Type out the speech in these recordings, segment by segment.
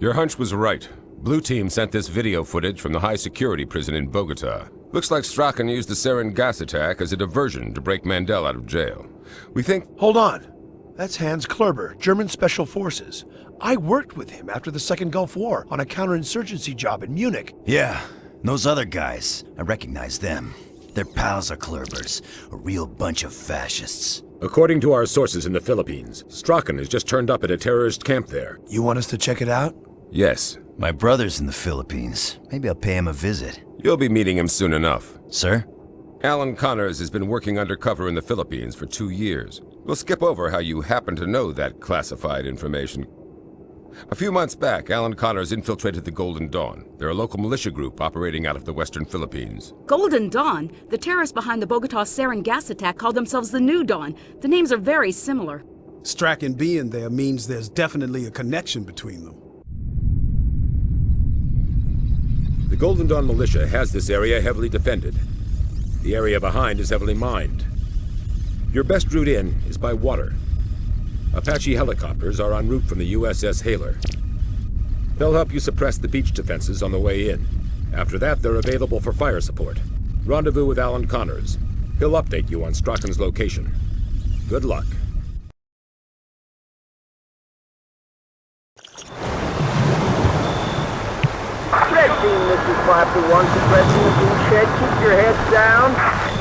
Your hunch was right. Blue Team sent this video footage from the high security prison in Bogota. Looks like Strachan used the sarin gas attack as a diversion to break Mandel out of jail. We think... Hold on. That's Hans Klurber, German Special Forces. I worked with him after the Second Gulf War on a counterinsurgency job in Munich. Yeah, those other guys. I recognize them. They're pals of Klurber's. A real bunch of fascists. According to our sources in the Philippines, Strachan has just turned up at a terrorist camp there. You want us to check it out? Yes. My brother's in the Philippines. Maybe I'll pay him a visit. You'll be meeting him soon enough. Sir? Alan Connors has been working undercover in the Philippines for two years. We'll skip over how you happen to know that classified information. A few months back, Alan Connors infiltrated the Golden Dawn. They're a local militia group operating out of the western Philippines. Golden Dawn? The terrorists behind the Bogota sarin gas attack call themselves the New Dawn. The names are very similar. Strachan being there means there's definitely a connection between them. The Golden Dawn militia has this area heavily defended. The area behind is heavily mined. Your best route in is by water. Apache helicopters are en route from the USS Haler. They'll help you suppress the beach defenses on the way in. After that, they're available for fire support. Rendezvous with Alan Connors. He'll update you on Strachan's location. Good luck. Team, this is 5 to 1, suppressing the beach head.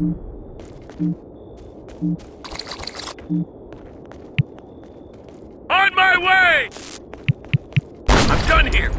On my way! I'm done here!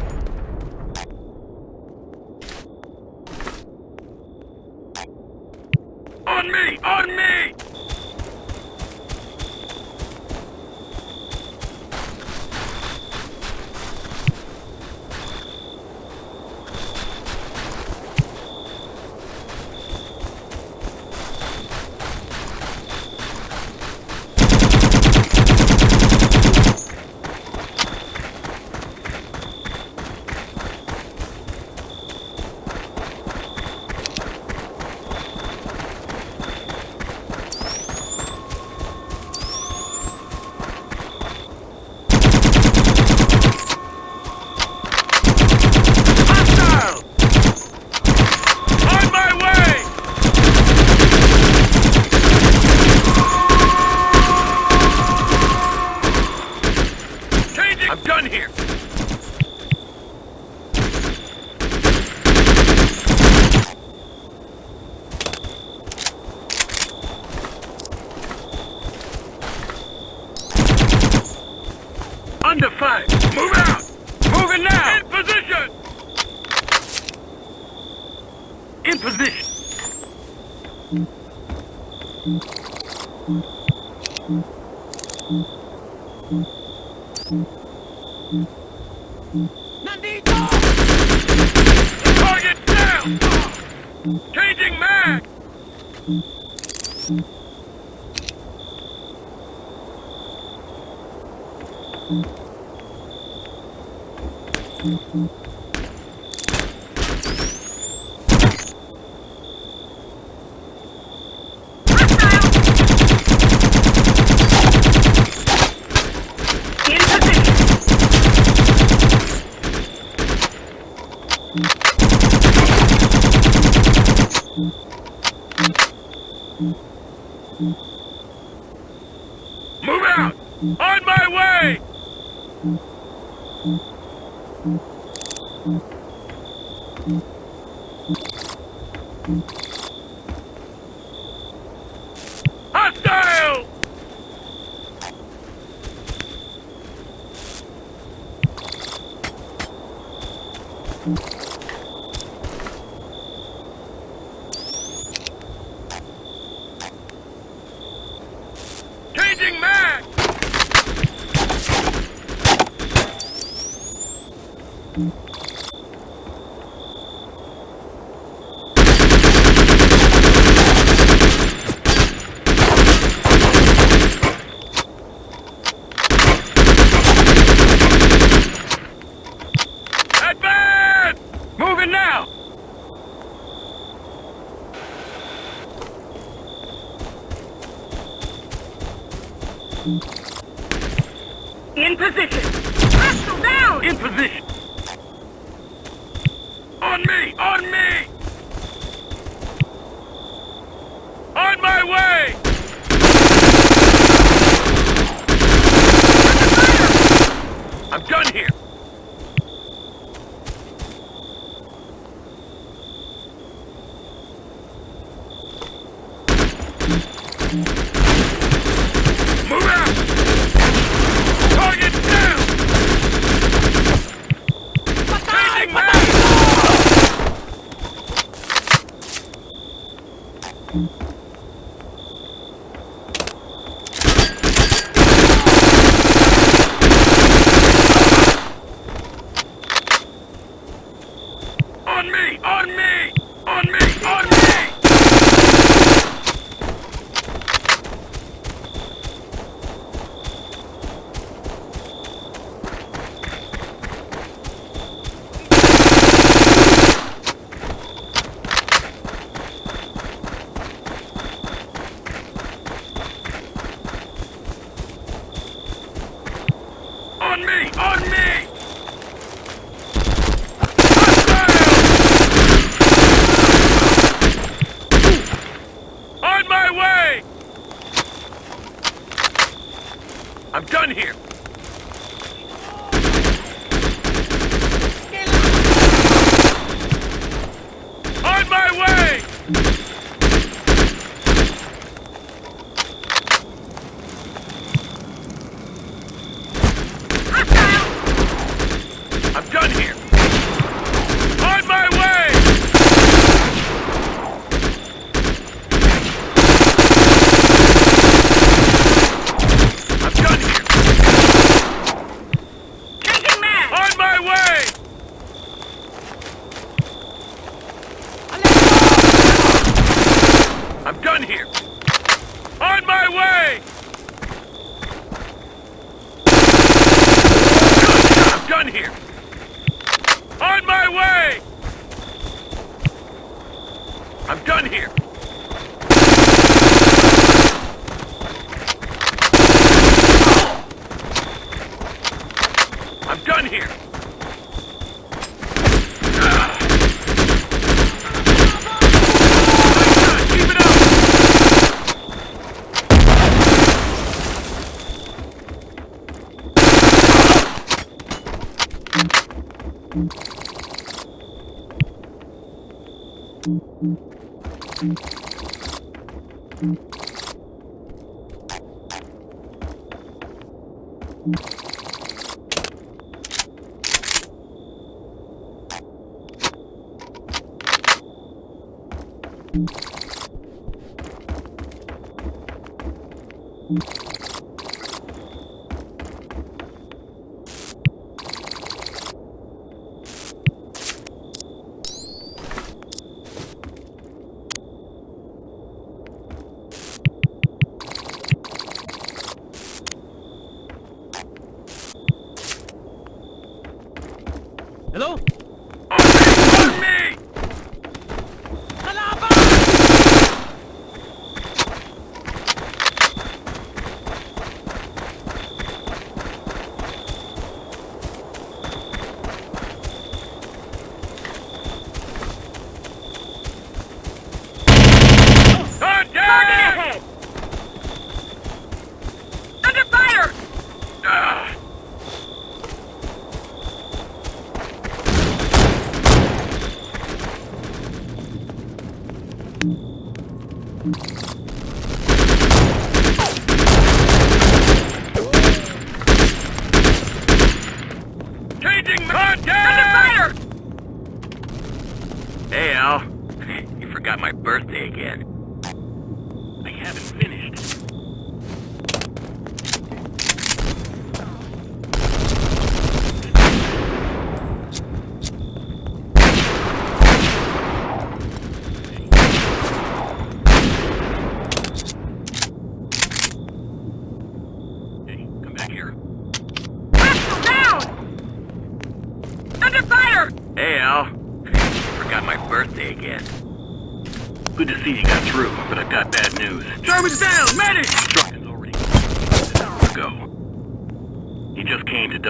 Changing mag! In position. Hostile down! In position. On me! On me! I'm done here!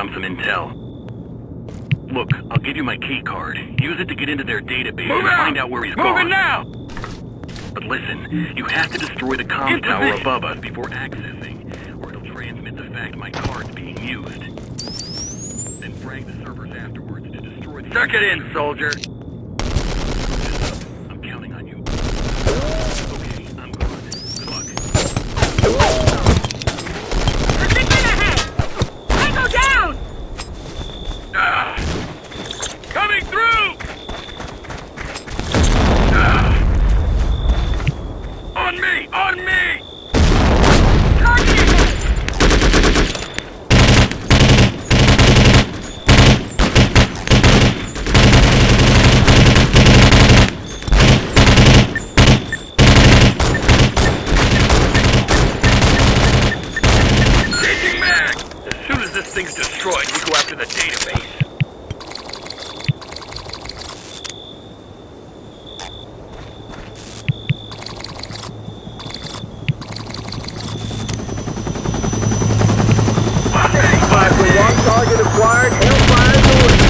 Dump some intel. Look, I'll give you my key card. Use it to get into their database Move and out! find out where he's Moving gone. now! But listen, you have to destroy the comm tower above us before accessing, or it'll transmit the fact my card's being used. Then frag the servers afterwards to destroy the... Suck it in, soldier. I'm counting on you. Okay, I'm gone. Good luck. Precision ahead! Tango down! Ah! Coming through! Ah! On me! On me! Target ahead! Changing mag! As soon as this thing's destroyed, we go after the database. Five to one, target acquired. Hellfire delivered.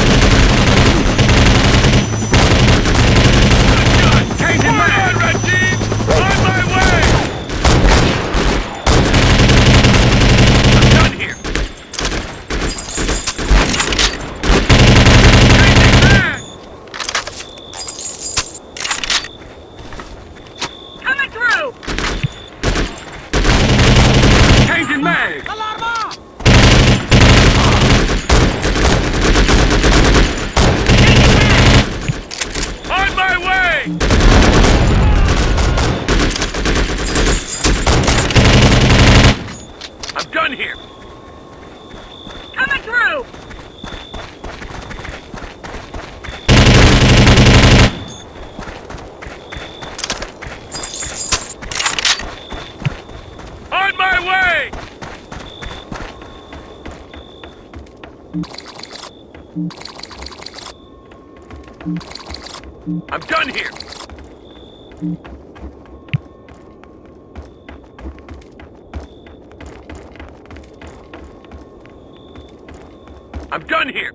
Changing mag! Red team! On my way! I'm done here. Changing mag! Coming through! Changing mag! On my way! I'm done here. Coming through! On my way! I'm done here. I'm done here.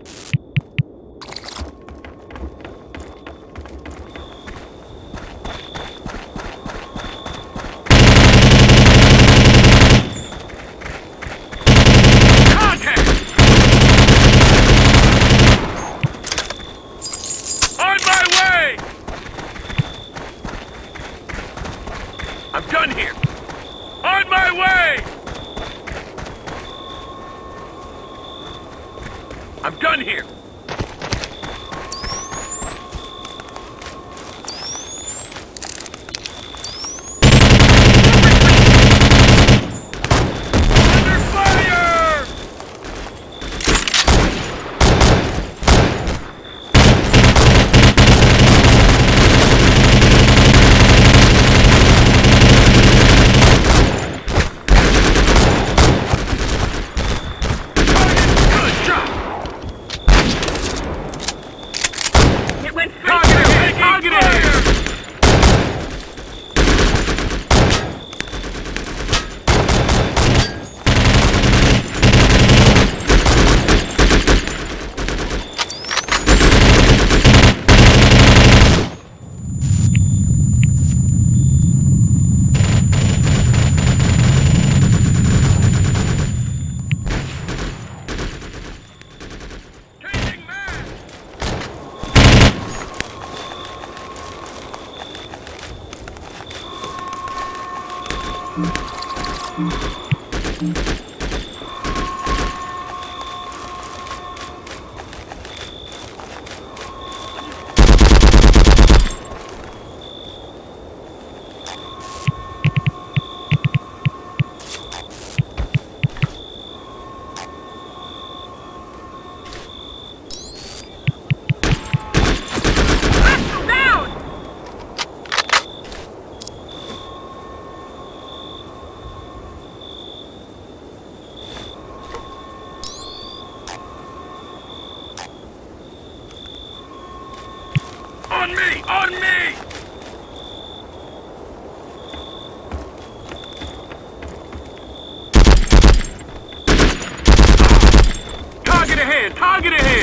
Mm-hmm.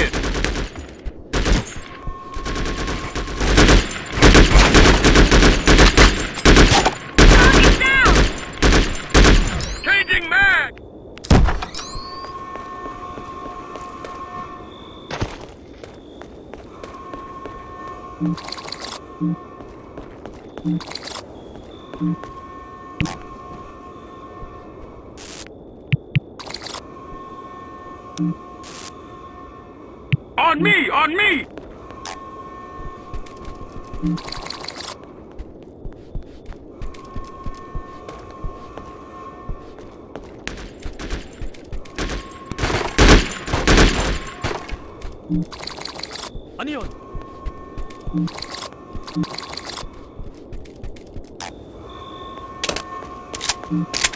Relocated! Thank you. On me! Ano yun? Thank you.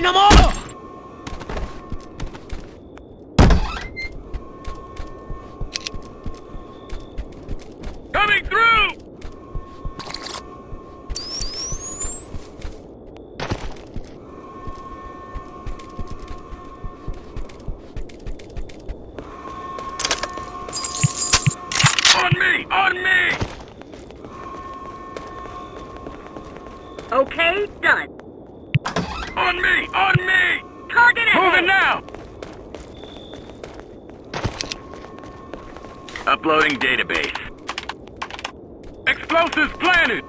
no more! Uploading database. Explosives planted!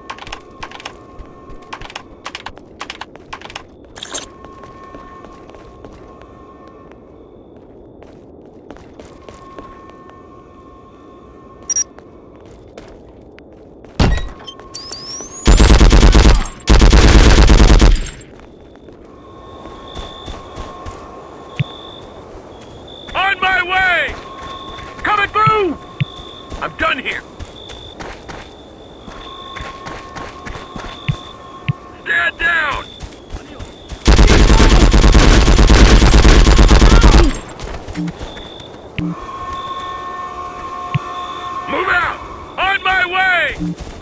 Thank mm -hmm.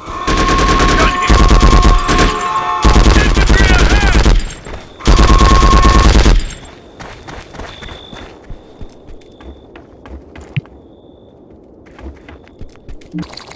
you.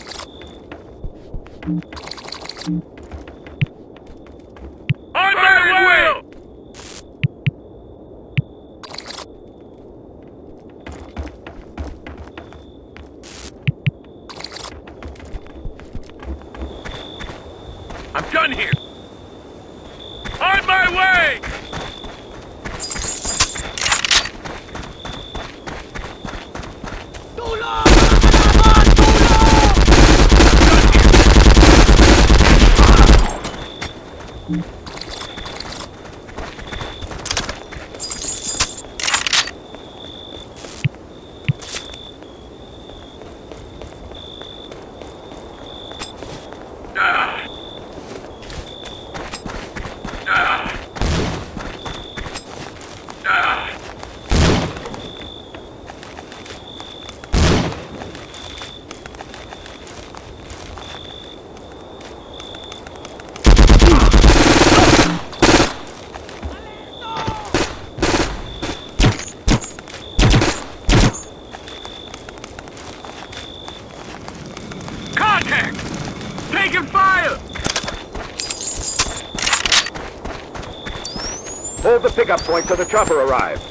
the pickup point till the chopper arrives.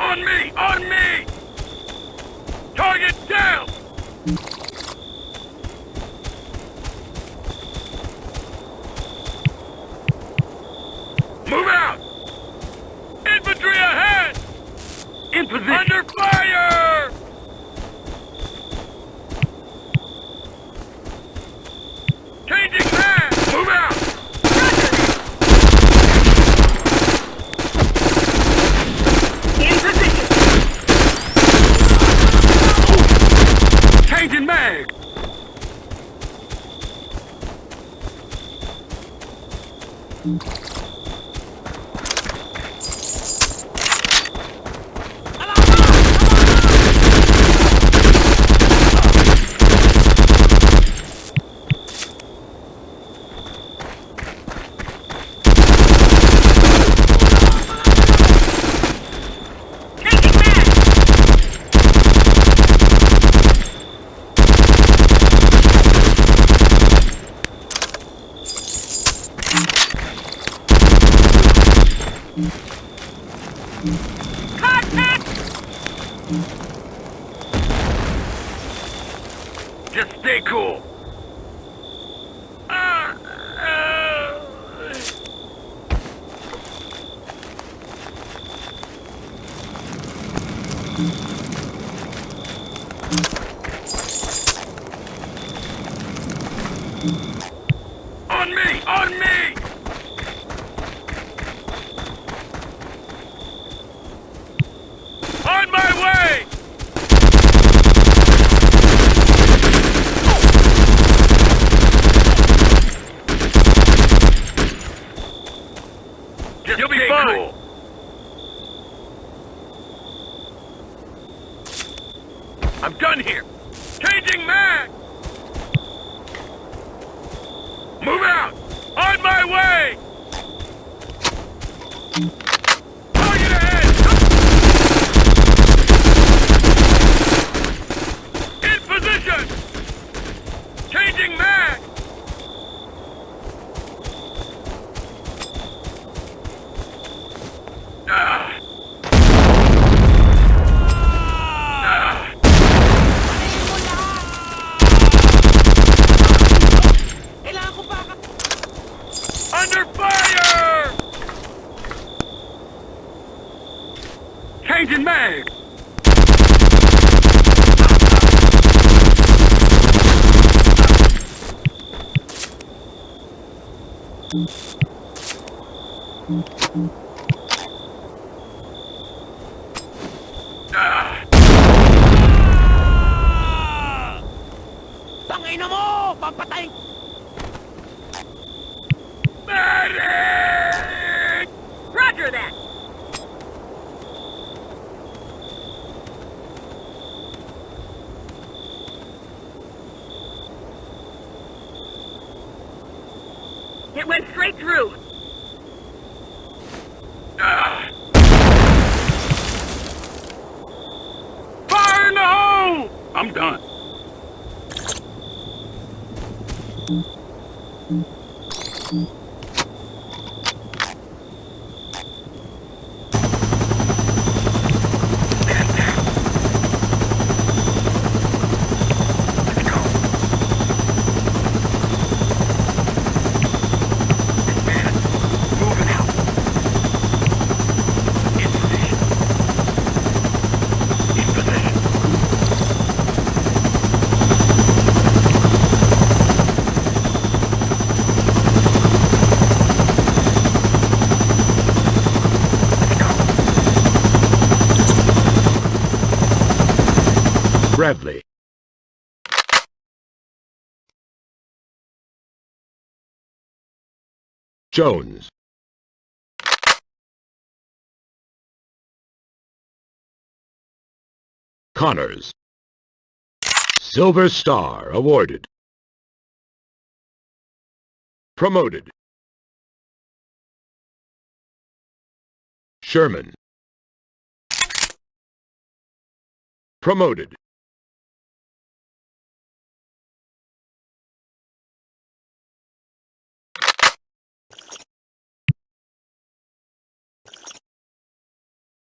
On me! On me! Target down! on me! It went straight through. Fire in the hole! I'm done. Bradley. Jones. Connors. Silver Star awarded. Promoted. Sherman. Promoted.